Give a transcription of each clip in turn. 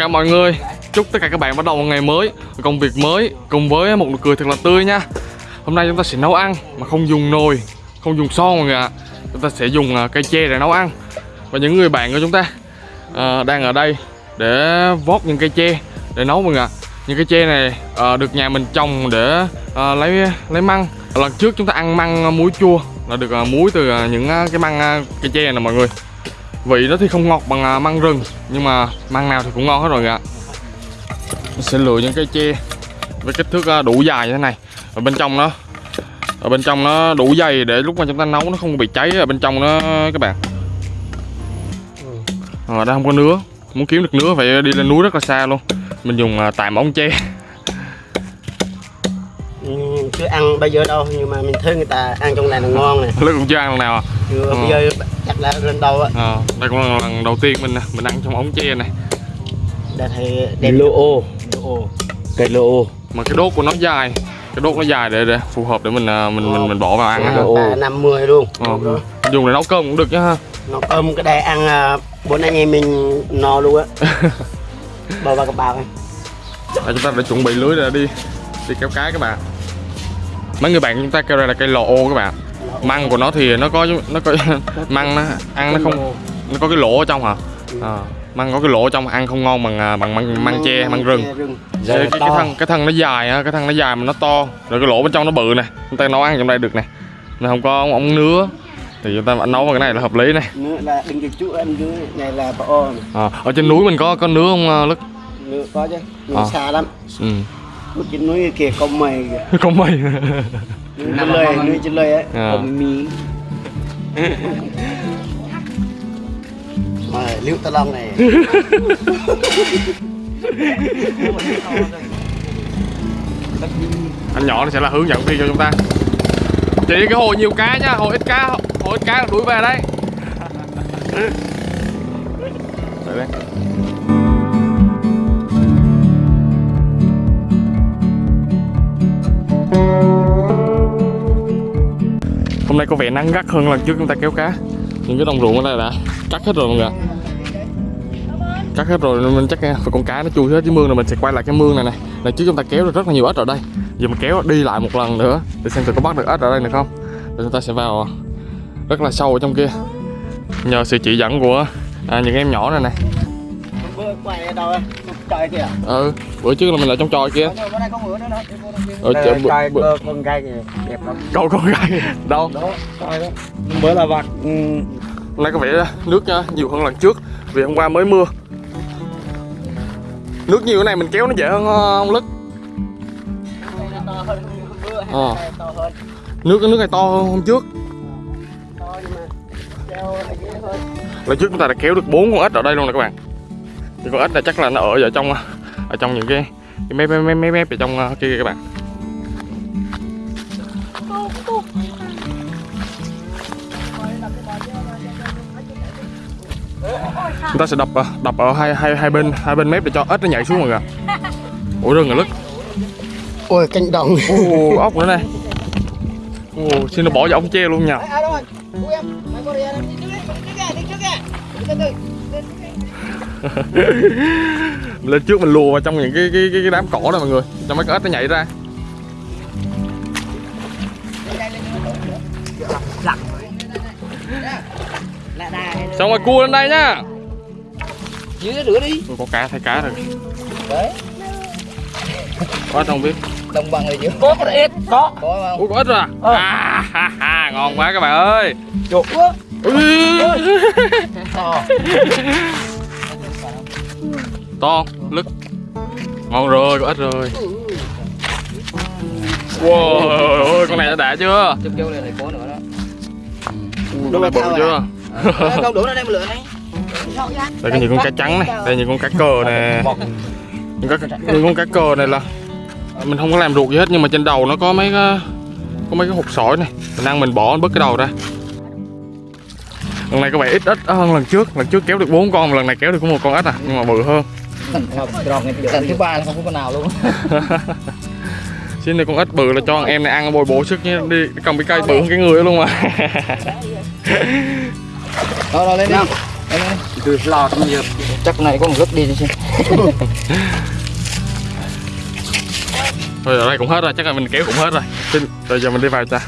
cả mọi người. Chúc tất cả các bạn bắt đầu một ngày mới Công việc mới Cùng với một nụ cười thật là tươi nha. Hôm nay chúng ta sẽ nấu ăn Mà không dùng nồi Không dùng son mọi người ạ. Chúng ta sẽ dùng à, cây tre để nấu ăn. Và những người bạn của chúng ta à, Đang ở đây Để vót những cây tre Để nấu mọi người ạ. Những cây tre này à, được nhà mình trồng để à, lấy lấy măng. Lần trước chúng ta ăn măng muối chua Là được à, muối từ à, những à, cái măng à, cây tre này nè mọi người. Vị nó thì không ngọt bằng à, măng rừng Nhưng mà măng nào thì cũng ngon hết rồi ạ. Mình sẽ lựa những cây tre Với kích thước à, đủ dài như thế này. Ở bên trong nó Ở bên trong nó đủ dày để lúc mà chúng ta nấu nó không bị cháy ở bên trong nó các bạn. Ở đây không có nứa Muốn kiếm được nứa phải đi lên núi rất là xa luôn. Mình dùng à, tạm ống tre ăn bây giờ đâu nhưng mà mình thấy người ta ăn trong này là ngon này. Lúc cũng chưa ăn lần nào à? Chưa Ừ. bây giờ chắc là lần đầu á. Ờ, Đây cũng là lần đầu tiên mình mình ăn trong ống tre này. Đã thấy đẹp lô ô. Lô ô. Cây lô ô. Mà cái đốt của nó dài. Cái đốt nó dài để, để phù hợp để mình à, mình mình, mình bỏ vào ăn ba năm mươi luôn. Ờ, dùng để nấu cơm cũng được chứ ha. Nó cơm cái đây ăn à, bốn anh em mình no luôn á. Bò vào cái bào ấy. à, chúng ta đã chuẩn bị lưới để đi. Đi kéo cá các bạn mấy người bạn chúng ta kêu đây là cây lò ô các bạn. Măng của nó thì nó có nó có măng nó ăn nó không nó có cái lỗ ở trong hả? À, măng có cái lỗ ở trong ăn không ngon bằng à, bằng măng, măng tre măng rừng. Giờ cái, cái, cái thân cái thân nó dài á cái thân nó dài mà nó to. Rồi cái lỗ bên trong nó bự nè. Chúng ta nấu ăn trong đây được nè. Nên không có ống nứa. Thì chúng ta vẫn nấu vào cái này là hợp lý này là đừng chú anh dưới này là bò à, ở trên núi mình có có nứa không à, lức? Nữa có chứ. Nhưng Ờ. xa lắm. Ừ. ở trên núi kia không mày kìa. Không mây núi trên lời núi trên lời ấy À. không mì mà liễu ta long này. Anh nhỏ nó sẽ là hướng dẫn viên cho chúng ta. Chỉ cái hồ nhiều cá nhá hồ ít cá hồ ít cá là đuổi về đấy nay có vẻ nắng gắt hơn lần trước chúng ta kéo cá. Những cái đồng ruộng ở đây đã cắt hết rồi mọi người cắt hết rồi nên mình chắc phải con cá nó chui hết cái mương rồi mình sẽ quay lại cái mương này này lần trước chúng ta kéo được rất là nhiều ếch ở đây. Giờ mình kéo đi lại một lần nữa để xem thử có bắt được ếch ở đây được không. Rồi chúng ta sẽ vào rất là sâu ở trong kia. Nhờ sự chỉ dẫn của à, những em nhỏ này này ở đâu trời kìa ừ bữa trước là mình ở trong tròi kia. Bữa nay có nữa nữa ở bữa, trời bữa, con gai kìa đẹp lắm. Câu con gái đâu đó trời đó. Bữa là vặt ừ, nay có vẻ nước nhiều hơn lần trước vì hôm qua mới mưa. Nước nhiều cái này mình kéo nó dễ hơn ờ, ông lức. To hơn bữa Ờ. hay to hơn nước cái nước này to hơn hôm trước. Là trước chúng ta đã kéo được bốn con ếch ở đây luôn nè các bạn thì con ếch này chắc là nó ở ở trong ở trong những cái, cái mép mép mép mép ở trong ờ, kia các bạn. Chúng ta sẽ đập ờ, đập ở hai hai hai bên hai bên mép để cho ếch nó nhảy xuống mọi người ạ. ủa rừng rồi lức. Ôi canh đồng. Ồ, ốc nữa này. Ồ, xin nó bỏ vào ống tre luôn nha lên trước mình lùa vào trong những cái cái cái, cái đám cỏ này mọi người. Cho mấy con ếch nó nhảy ra. Lại đây xong rồi cua lên đây nhá dưới nó rửa đi. Ôi, có cá thấy cá rồi. Đấy. Có ếch không biết? Đồng bằng này chứ có có ít có. Có không? Ui có ếch rồi. À? Ờ. à ha, ha, ngon quá các bạn ơi. Chuột quá. Ui. to lức ngon rồi có ếch rồi. Wow ôi con này đã đã chưa? Chụp vô này có nữa đó. Ui, con này bự chưa? câu đủ ra đây mà lựa này. Đây có nhiều con cá trắng này đây nhiều con cá cờ nè. Những con cá, những con cá cờ này là mình không có làm ruột gì hết nhưng mà trên đầu nó có mấy cái có mấy cái hột sỏi này. Mình ăn mình bỏ bớt cái đầu ra. Lần này có vẻ ít ít hơn lần trước. Lần trước kéo được bốn con lần này kéo được có một con ếch à nhưng mà bự hơn lần thứ ba là không có con nào luôn. Xin này con ếch bự là cho em này ăn bồi bổ sức nhé. Đi cầm cái cây bự hơn cái người luôn mà. Rồi rồi lên đi. Lên đi. Từ lò trong nhiều. Chắc này có một lúc đi xem Rồi ở đây cũng hết rồi, chắc là mình kéo cũng hết rồi. Xin, Rồi giờ mình đi vào cha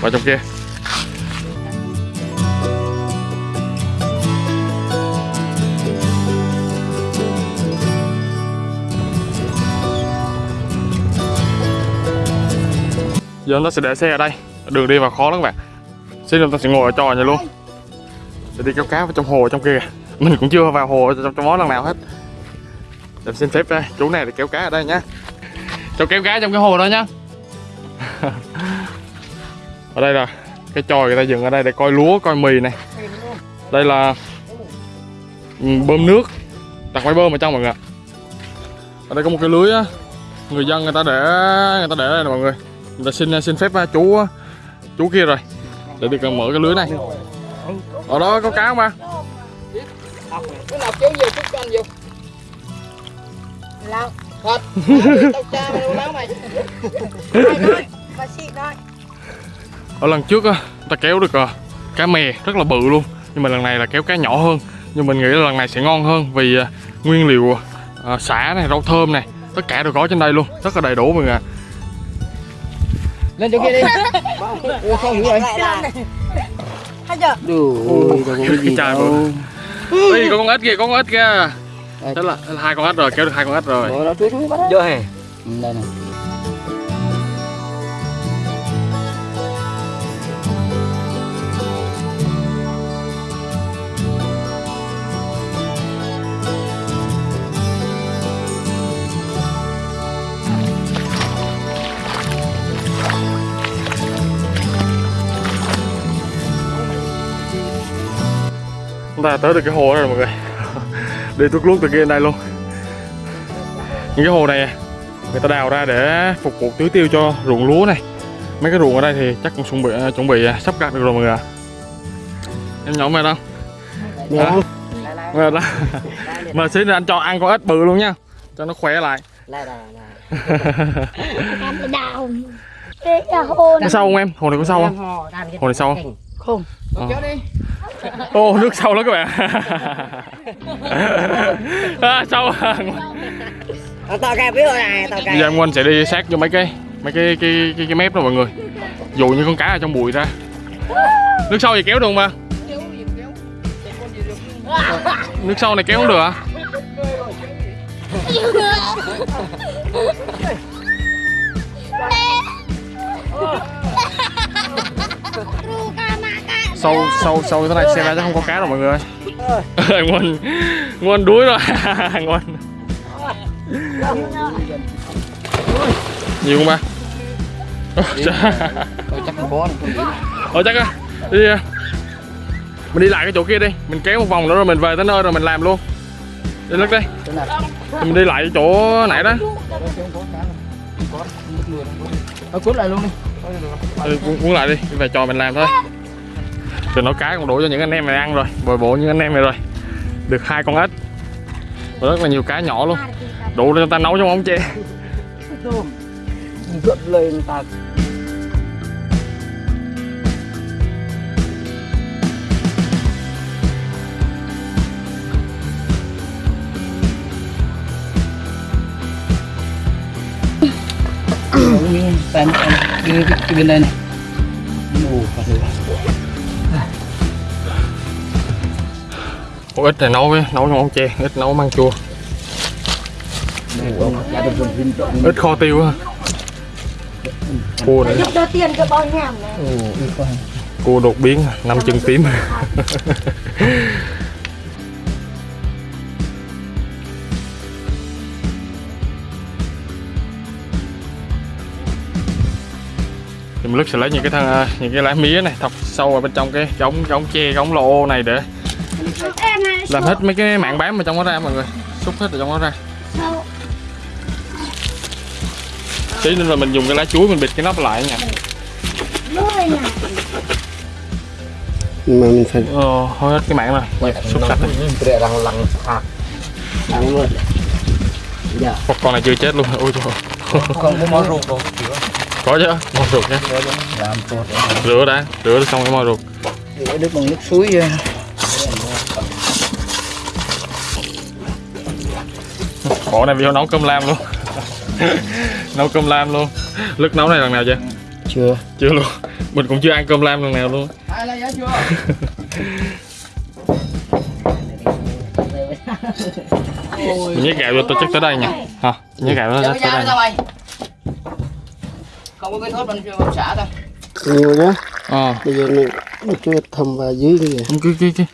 Vào trong kia Giờ chúng ta sẽ để xe ở đây. Đường đi vào khó lắm các bạn. Xin chúng ta sẽ ngồi ở trò này luôn. Để đi kéo cá vào trong hồ ở trong kia. Mình cũng chưa vào hồ trong, trong đó lần nào hết. Để xin phép đây, chú này để kéo cá ở đây nhá. Cho kéo cá trong cái hồ đó nhá. Ở đây là cái tròi người ta dựng ở đây để coi lúa coi mì này. Đây là ừ, bơm nước. Đặt máy bơm ở trong mọi người ạ. Ở đây có một cái lưới á. Người dân người ta để người ta để đây nè mọi người ta xin xin phép chú chú kia rồi để được mở cái lưới này. Ở đó có cá không ba? Cái nào kéo vô chút cho anh vô. Lâu. Thật tao cha mày đâu láo mày. Nói Bà chị nói ở lần trước á ta kéo được à, cá mè rất là bự luôn nhưng mà lần này là kéo cá nhỏ hơn. Nhưng mình nghĩ là lần này sẽ ngon hơn vì à, nguyên liệu à, xả này rau thơm này tất cả đều có trên đây luôn rất là đầy đủ mọi người ạ lên chỗ kia đi. Ủa sao hiểu vậy? Hay chưa? Đủ đâu có cái gì Cái chai đâu Ê, có con ếch kìa có con ếch kìa. Thế là, hai con ếch rồi kéo được hai con ếch rồi. Vô hè. Ừ, đây này chúng ta tới được cái hồ rồi mọi người. Đi tuốt luốt từ kia đây luôn. Những cái hồ này người ta đào ra để phục vụ tưới tiêu cho ruộng lúa này. Mấy cái ruộng ở đây thì chắc cũng chuẩn bị chuẩn bị sắp gặt được rồi mọi người ạ. Em nhỏ mày đâu? Không? Mệt đó mà xíu nữa anh cho ăn con ếch bự luôn nha. Cho nó khỏe lại. Lại có sâu không em? Hồ này có sâu không? hồ này sâu không không Ờ. kéo đi. Ô nước sâu lắm các bạn. À, sâu à. Tao cài biết rồi này, tao Bây cài giờ em Quanh sẽ đi sát vô mấy cái mấy cái cái cái, cái mép đó mọi người. Dụ như con cá ở trong bụi ra. Nước sâu gì kéo được không ba nước sâu này kéo không được à sâu sâu sâu thế này xem ra không có cá đâu mọi người ơi. Quanh Quanh đuối rồi. Quanh nhiều không ba? Chắc không có. Ờ chắc á. Đi à. Mình đi lại cái chỗ kia đi. Mình kéo một vòng nữa rồi mình về tới nơi rồi mình làm luôn. Đi lắc đi Mình đi lại chỗ nãy đó. Thôi cuốn lại luôn đi. Ừ, cuốn, lại Đi. Về trò mình làm thôi Từ nấu cá còn đủ cho những anh em này ăn rồi. Bồi bổ những anh em này rồi. Được hai con ếch. Và rất là nhiều cá nhỏ luôn. Đủ để chúng ta nấu trong ống tre Gượm lên ta. Em em đi bên đây này. Con ếch này nấu với nấu trong ống tre ếch nấu măng chua. Ếch kho tiêu ha cua này. Giúp đỡ tiền cho bao nhảm này. Ồ, đi qua. cua đột biến năm chân tím. Thì mình lúc sẽ lấy những cái thân những cái lá mía này thọc sâu vào bên trong cái cái ống cái ống tre cái ống lô này để làm hết mấy cái mạng bám ở trong đó ra mọi người. Xúc hết ở trong đó ra. Tí nữa là mình dùng cái lá chuối mình bịt cái nắp lại nha. Mà mình phải ờ, thôi hết cái mạng rồi. Xúc sạch rồi. Để rằng lằng à. luôn Dạ Một con này chưa chết luôn. Ôi trời. Không có món ruột đâu. có chứ. Mò ruột nha Làm tốt. rửa đã. Rửa xong cái mò ruột. Để đứt bằng nước suối Bộ này vô nấu cơm lam luôn. Nấu cơm lam luôn. Lức nấu này lần nào chưa? chưa. Chưa luôn. Mình cũng chưa ăn cơm lam lần nào luôn. Mình nhét gạo vô tôi chắc tới đây nha. Hả? Nhét gạo vô tới đây nha. không có cái thốt mình chưa xả thôi nhiều nhá. Ờ. Bây giờ mình chưa thầm vào dưới Không, cái, cái, cái,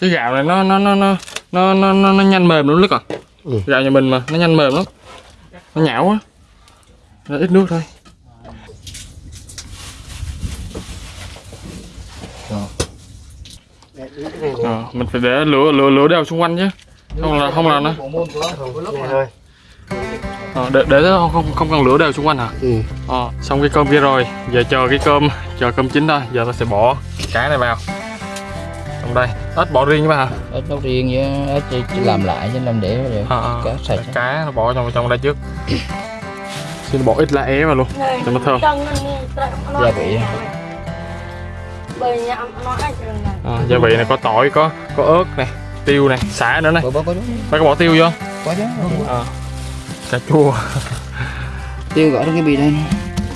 cái gạo này nó nó nó nó nó nó, nó, nó nhanh mềm lắm Lức à Ừ. Gạo nhà mình mà nó nhanh mềm lắm. Nó nhão quá Nó ít nước thôi. Ờ, mình phải để lửa lửa lửa đều xung quanh chứ. Không là không là nó. Ờ, để để không không không cần lửa đều xung quanh hả? Ừ. ờ, xong cái cơm kia rồi. Giờ chờ cái cơm chờ cơm chín thôi. Giờ ta sẽ bỏ cái này vào trong đây. Ếch bỏ riêng chứ mà hả ít nấu riêng với ít chỉ, chỉ làm lại chứ làm để rồi ờ, ờ, cá sạch. Cá nó bỏ trong trong đây trước. Xin bỏ ít lá é vào luôn cho nó thơm. gia vị Ờ, gia vị này có tỏi có có ớt này tiêu này xả nữa này. Phải có bỏ tiêu vô. Có chứ. Ờ, cà chua. Tiêu gõ trong cái bì đây.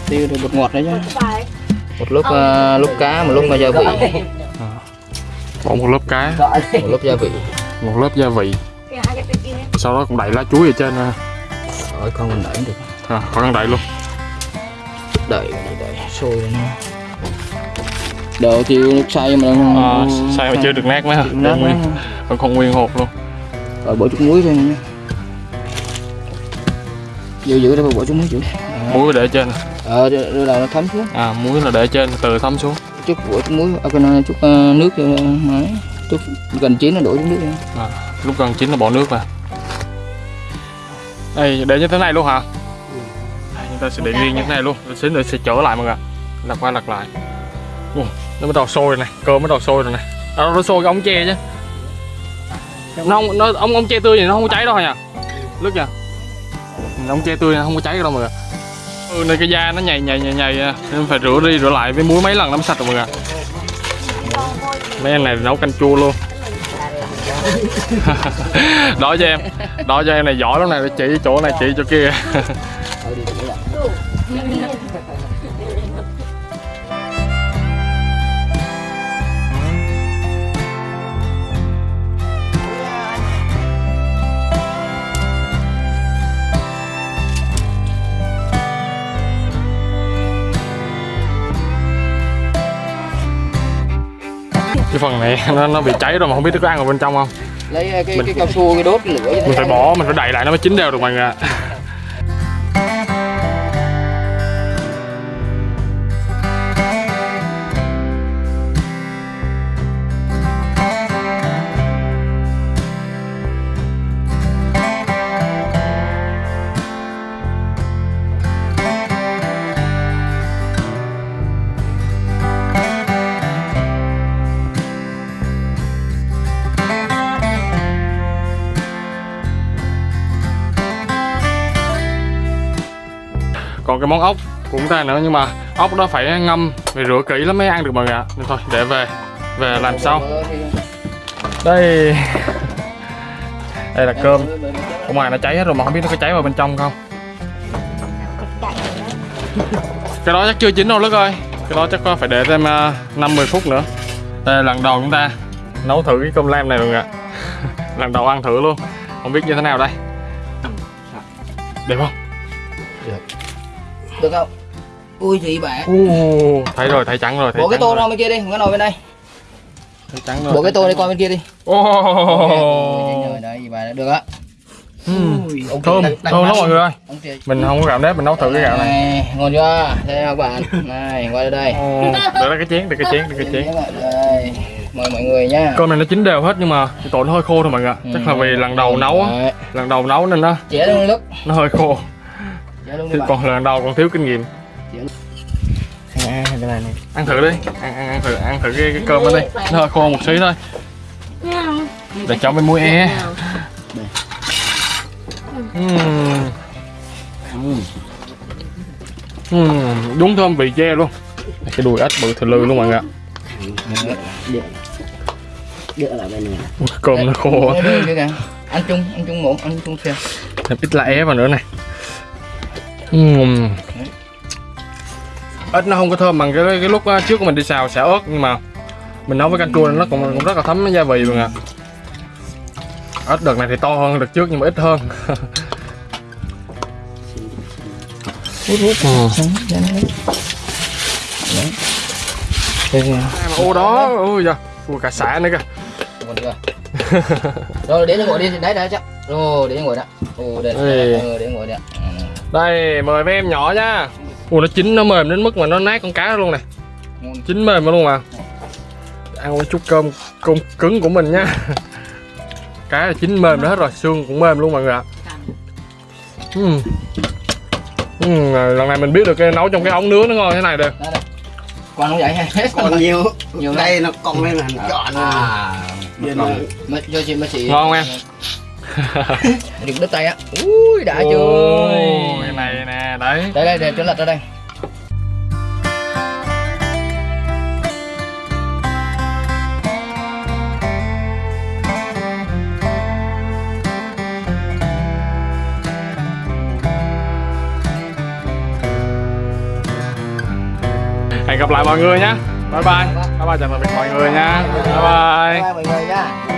Tiêu rồi bột ngọt đấy chứ. Một lúc uh, lúc cá một lúc mà gia vị bỏ một lớp cá. Một lúc gia vị. Một lớp gia vị. Sau đó cũng đậy lá chuối ở trên nè rồi không mình đẩy được. À, cần đậy luôn. Đợi đợi đợi sôi lên đậu tiêu nước xay mà đang à, sao mà chưa được nát mấy hả? Nát còn nguyên còn còn nguyên hộp luôn. Rồi bỏ chút muối thôi nha. Giữ giữ đây bỏ chút muối giữ muối để trên. Ờ đưa đầu nó thấm xuống. À muối là để trên từ thấm xuống chút bỏ chút muối. Ở cái này chút ờ, nước cho máy chút gần chín là đổ chút nước. Nha à, lúc gần chín là bỏ nước vào. Đây để như thế này luôn hả? Đây, chúng ta sẽ để riêng như thế này luôn. Rồi xíu nữa sẽ trở lại mọi người ạ. Lật qua lật lại. Ủa, nó bắt đầu sôi rồi này. Cơm bắt đầu sôi rồi này. À, nó sôi cái ống tre chứ. Nó không nó ống ống tre tươi thì nó không có cháy đâu nha lướt nha ống tre tươi nó không có cháy đâu mọi người ừ, này cái da nó nhầy nhầy nhầy nhầy à. nên phải rửa đi rửa lại với muối mấy lần lắm sạch rồi mọi người mấy anh này nấu canh chua luôn. Đó cho em đó cho em này giỏi lắm này chỉ chỗ này chỉ chỗ kia. cái phần này nó, nó bị cháy rồi mà không biết nó có ăn ở bên trong không? Lấy ờ, cái cái cao su cái đốt lửa mình phải bỏ mình phải đậy lại nó mới chín đều được mọi người ạ cái món ốc của chúng ta nữa, nhưng mà ốc đó phải ngâm phải rửa kỹ lắm mới ăn được mọi người ạ. Nên thôi, để về về làm sau. Đây. Đây là cơm. Ở ngoài nó cháy hết rồi mà không biết nó có cháy vào bên trong không. Cái đó chắc chưa chín đâu lứt ơi. Cái đó chắc có phải để thêm à, năm mười phút nữa. Đây là lần đầu chúng ta nấu thử cái cơm lam này rồi ạ. Lần đầu ăn thử luôn. Không biết như thế nào đây. Đẹp không? Dạ được không ui bạn Ồ, thấy rồi thấy trắng rồi thấy bộ cái tô ra bên kia đi cái nồi bên đây thấy trắng rồi bộ cái tô đi qua bên kia đi rồi đấy được á thơm thơm lắm mọi người ơi mình không có gạo nếp mình nấu thử cái gạo này ngon chưa đây các bạn này qua đây đây cái chén để cái chén để cái chén mời mọi người nha cơm này nó chín đều hết nhưng mà cái tổ nó hơi khô thôi mọi người ạ. chắc là vì lần đầu nấu lần đầu nấu nên nó nó hơi khô chẻ luôn đi Chứ bạn. còn lần đầu còn thiếu kinh nghiệm. À cái này này ăn thử đi. Ăn ăn, ăn thử ăn thử cái, cái cơm đó đi nó hơi khô một xí thôi. Để cho với muối e Ừm. Ừm, đúng thơm vị tre luôn. Cái đùi ếch bự thừ lư luôn mọi người ạ. Cơm nó khô ăn chung ăn chung muỗng ăn chung thêm ít lá é vào nữa này Ừm. ớt nó không có thơm bằng cái cái lúc á, trước mình đi xào xả ớt nhưng mà mình nấu với canh chua nó cũng, cũng rất là thấm gia vị luôn ạ ớt đợt này thì to hơn đợt trước nhưng mà ít hơn hút hút Ừ. Đấy. Ô đó ôi da ui cả xả nữa kìa rồi để nó ngồi đi đấy đấy chắc rồi để ngồi đó ồ để nó ngồi ừ. Đây mời mấy em nhỏ nha. Ui nó chín nó mềm đến mức mà nó nát con cá luôn này ngon chín mềm luôn mà. Ăn một chút cơm cơm cứng của mình nha. Cá là chín mềm nó hết rồi xương cũng mềm luôn mọi người ạ. Ừm. Ừm, lần này mình biết được cái nấu trong cái ống nướng nó ngon thế này đó đây. Còn không vậy hết còn nhiều. Nhiều đây nó cong lên là chọn à. à Giờ nó- mà cho chị mà chị ngon em? Đừng đứt tay á. Ui đã chưa đấy. Đây đây để cho lật ra đây. Hẹn gặp lại mọi người nhé bye bye. Bye bye chào tạm biệt mọi người nha bye bye. Bye mọi người nha